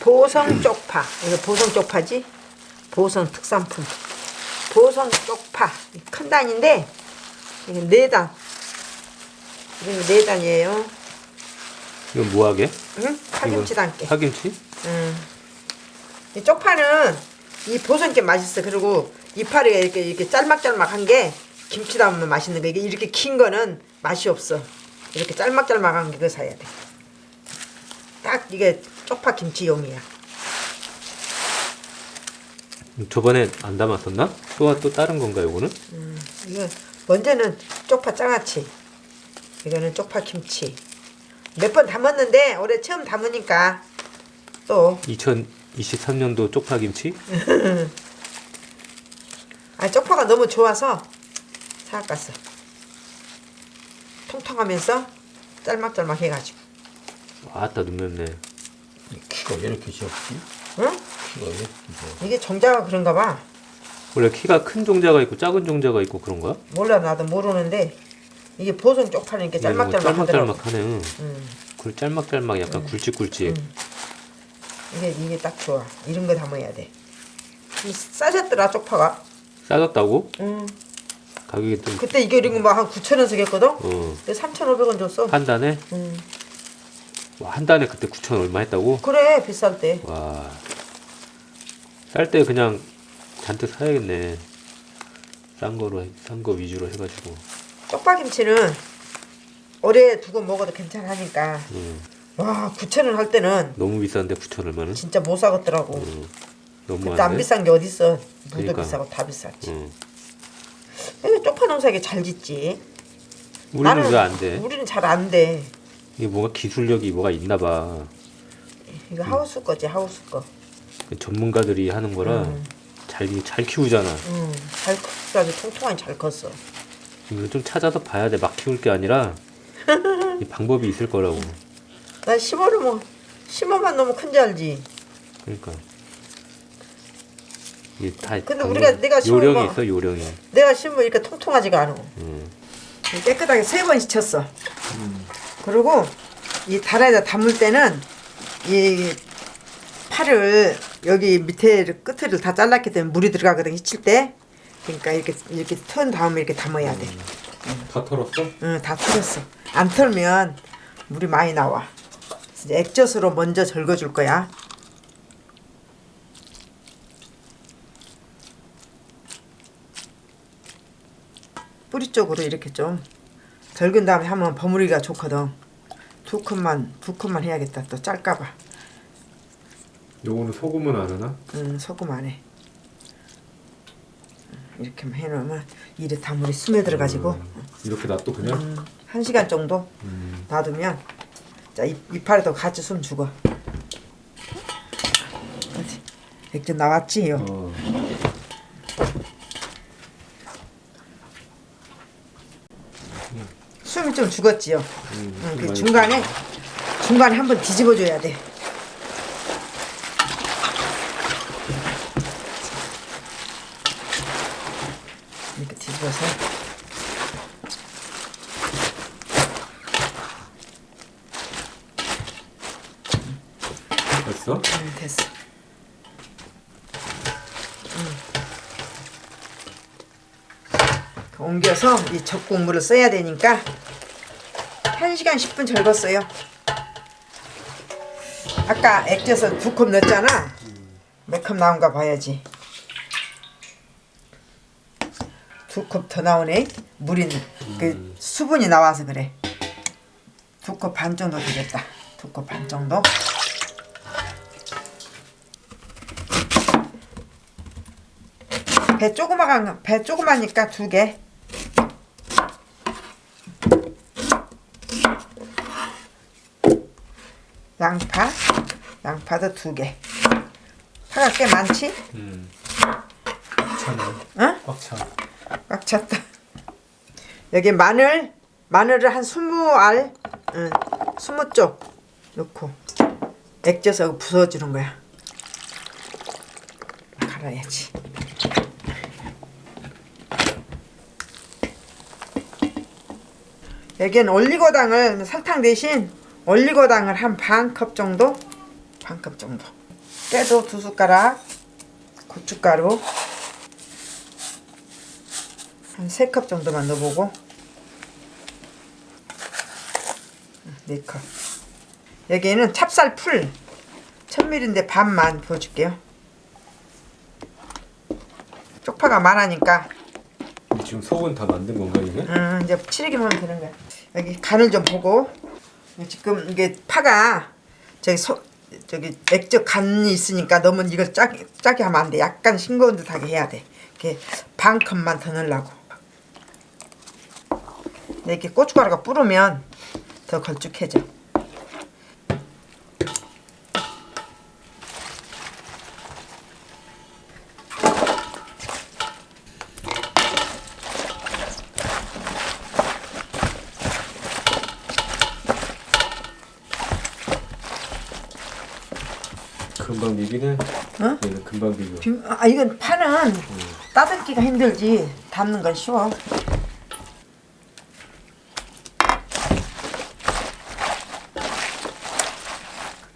보성 쪽파. 이거 보성 쪽파지? 보성 특산품. 보성 쪽파. 큰 단인데, 이게 네 단. 이게 네 단이에요. 이건 뭐하게? 응? 파김치 이거 담게. 파김치? 응. 이 쪽파는 이 보성 게 맛있어. 그리고 이파리가 이렇게 이렇게 짤막짤막한 게 김치 담으면 맛있는 거. 이게 이렇게 긴 거는 맛이 없어. 이렇게 짤막짤막한 게 그거 사야 돼. 딱 이게 쪽파 김치용이야. 저번에 안 담았었나? 또, 또 다른 건가 요거는? 이거 먼저는 쪽파 장아찌. 이거는 쪽파 김치. 몇 번 담았는데 올해 처음 담으니까 또 2023년도 쪽파 김치? 아 쪽파가 너무 좋아서 사갔어. 통통하면서 짤막짤막 해가지고. 아따 눈 맵네 키가 왜 이렇게 작지? 응? 키가 왜 이렇게 작아? 이게 종자가 그런가 봐. 원래 키가 큰 종자가 있고 작은 종자가 있고 그런 거야? 몰라 나도 모르는데 이게 보성 쪽파는 이렇게 이게 뭐 짤막짤막. 짤막짤막하네 음, 그 짤막짤막 약간 굵직굵직 이게 이게 딱 좋아. 이런 거 담아야 돼. 이 싸졌더라 쪽파가. 싸졌다고? 음. 가격이 좀 그때 이게 이런 거 막 한 9천 원 쓰겠거든. 어, 3,500원 줬어. 한 단에? 음. 와, 한 단에 그때 9천 얼마 했다고? 그래 비쌀 때. 와. 쌀 때 그냥 잔뜩 사야겠네. 싼 거로, 싼 거 위주로 해가지고. 쪽파김치는 오래 두고 먹어도 괜찮으니까. 음, 와 9천 원 할 때는 너무 비싼데 9천 얼마는? 진짜 못 사겠더라고. 음, 너무 그때 안? 비싼 게 어딨어. 무도 그러니까. 비싸고 다 비쌌지. 음. 왜 쪽파 농사가 잘 짓지? 우리는 왜안 돼? 우리는 잘 안 돼. 이게 뭔가 기술력이 뭐가 있나 봐. 이거 하우스 거지 하우스 거. 전문가들이 하는 거라 음. 잘, 잘 키우잖아. 음, 잘 컸어. 통통하니 잘 컸어. 이거 좀 찾아서 봐야 돼. 막 키울 게 아니라 이 방법이 있을 거라고. 난 15를 뭐 15만 넘으면 큰지 알지. 그러니까. 이게 다 근데 우리가 내가 심은 요령이 거- 있어 요령이. 내가 심으면 이렇게 통통하지가 않아. 음. 깨끗하게 세 번 씻혔어. 그리고 이 다라에다 담을 때는 이 팔을 여기 밑에 끝을 다 잘랐기 때문에 물이 들어가거든 씻을 때. 그러니까 이렇게 이렇게 턴 다음에 이렇게 담아야 돼. 다 털었어? 응, 다 털었어. 안 털면 물이 많이 나와. 이제 액젓으로 먼저 절거줄 거야. 뿌리 쪽으로 이렇게 좀 절근 다음에 하면 버무리가 좋거든. 두 컵만 두 컵만 해야겠다. 또 짤까봐. 요거는 소금은 안 하나? 응, 소금 안 해. 이렇게만 해놓으면 이래 다 물이 스며들어가지고 이렇게 놔둬 그냥? 음, 한 시간 정도 음. 놔두면 자 이, 이파리도 같이 숨 죽어 어디 액젓 나왔지요 어. 숨이 좀 죽었지요 음, 응, 그 많이 중간에 중간에 한번 뒤집어 줘야 돼 이렇게 뒤집어서 됐어? 음, 됐어 음. 옮겨서 이 적국물을 써야 되니까 1시간 10분 절궜어요. 아까 액젓을 두컵 넣었잖아. 몇 컵 나온가 봐야지. 두컵더 나오네. 물이 그 수분이 나와서 그래. 두컵반 정도 되겠다. 두컵반 정도. 배 조그마한 배 조그마니까 두 개. 양파, 양파도 두 개. 파가 꽤 많지? 음. 차네. 응? 꽉 차. 꽉 찼다. 여기 마늘, 마늘을 한 스무 알, 응, 스무 쪽 넣고 액젓하고 부숴주는 거야. 갈아야지. 여기는 올리고당을 설탕 대신 올리고당을 한 반 컵 정도 반 컵 정도. 깨도 두 숟가락. 고춧가루 한세컵 정도만 넣어보고 네 컵. 여기에는 찹쌀 풀 1000ml인데 반만 부어줄게요. 쪽파가 많으니까 지금 속은 다 만든 건가 이게? 음, 이제 치리기만 하면 되는 거야. 여기 간을 좀 보고 지금 이게 파가 저기 소 저기 액젓 간이 있으니까 너무 이걸 짜게 짜게 하면 안 돼. 약간 싱거운 듯하게 해야 돼. 이렇게 반 컵만 더 넣으려고. 이렇게 고춧가루가 뿌르면 더 걸쭉해져. 금방 비비네. 어? 얘는 금방 비벼. 비- 아 이건 파는 따듬기가 힘들지 담는 건 쉬워.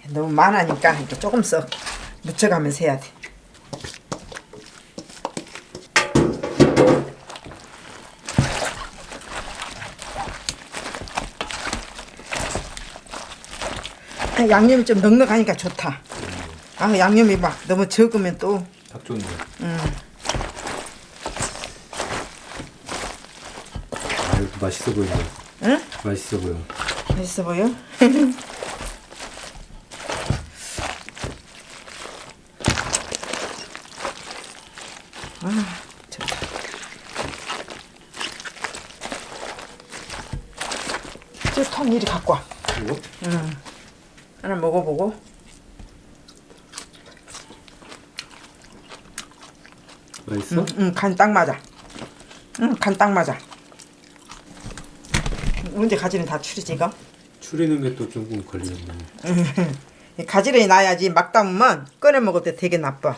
너무 많으니까 이렇게 조금씩 묻혀가면서 해야 돼. 아, 양념이 좀 넉넉하니까 좋다. 아 양념이 막 너무 적으면 또딱 좋네. 아 이거 맛있어 보인다. 응? 맛있어 보여. 맛있어 보여? 아, 좋다. 저통 이리 갖고 와. 이거? 하나 먹어보고. 맛있어? 응, 응 간 딱 맞아. 응, 간 딱 맞아. 문제 가지는 다 추리지가? 추리는 게 또 조금 걸리네. 가지런히 놔야지 막 담으면 꺼내 먹을 때 되게 나빠.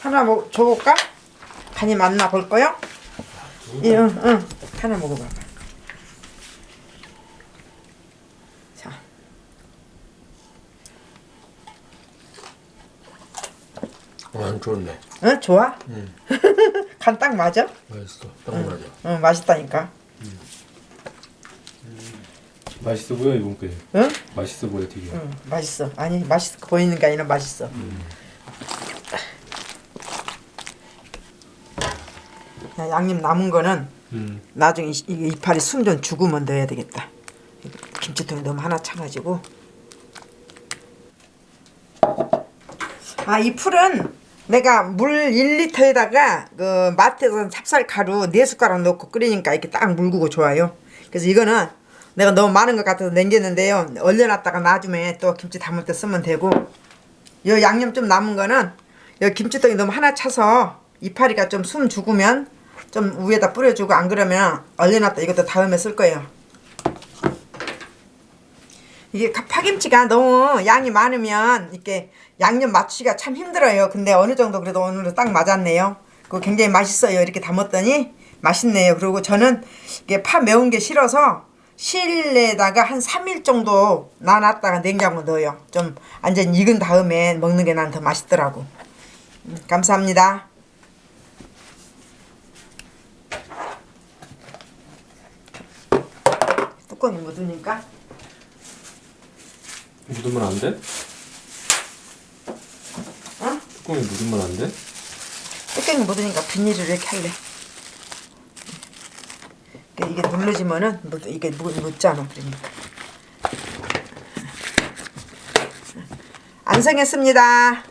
하나 뭐 줘볼까? 간이 맞나 볼까요? 예, 응, 응. 하나 먹어봐봐. 자, 안 좋네. 응, 좋아? 간딱 맞아? 맛있어. 딱 맞아. 응, 맛있다니까. 맛있어 보여 이번 게. 응? 맛있어 보여 되게. 응, 맛있어. 아니, 맛있어 보이는 게 아니라 맛있어. 야, 양념 남은 거는 음. 나중에 이- 이 이파리 숨좀 죽으면 넣어야 되겠다. 김치통에 너무 하나 차가지고. 아, 이 풀은 내가 물 1리터에다가 그 마트에서 찹쌀 가루 4숟가락 넣고 끓이니까 이렇게 딱 물구고 좋아요. 그래서 이거는 내가 너무 많은 것 같아서 남겼는데요. 얼려놨다가 나중에 또 김치 담을 때 쓰면 되고 요 양념 좀 남은 거는 요 김치통에 너무 하나 차서 이파리가 좀 숨 죽으면 좀 위에다 뿌려주고 안 그러면 얼려놨다 이것도 다음에 쓸 거예요. 이게 가- 파김치가 너무 양이 많으면 이렇게 양념 맞추기가 참 힘들어요. 근데 어느 정도 그래도 오늘은 딱 맞았네요. 그거 굉장히 맛있어요. 이렇게 담았더니 맛있네요. 그리고 저는 이게 파 매운 게 싫어서 실내에다가 한 3일 정도 놔놨다가 냉장고 넣어요. 좀 완전 익은 다음에 먹는 게 난 더 맛있더라고. 음, 감사합니다. 뚜껑이 묻으니까 묻으면 안 돼? 어? 뚜껑에 묻으면 안 돼? 뚜껑이 묻으니까 비닐을 이렇게 할래. 이게- 이게 눌러지면은 묻, 이게 묻, 묻잖아 그러니까. 안성했습니다.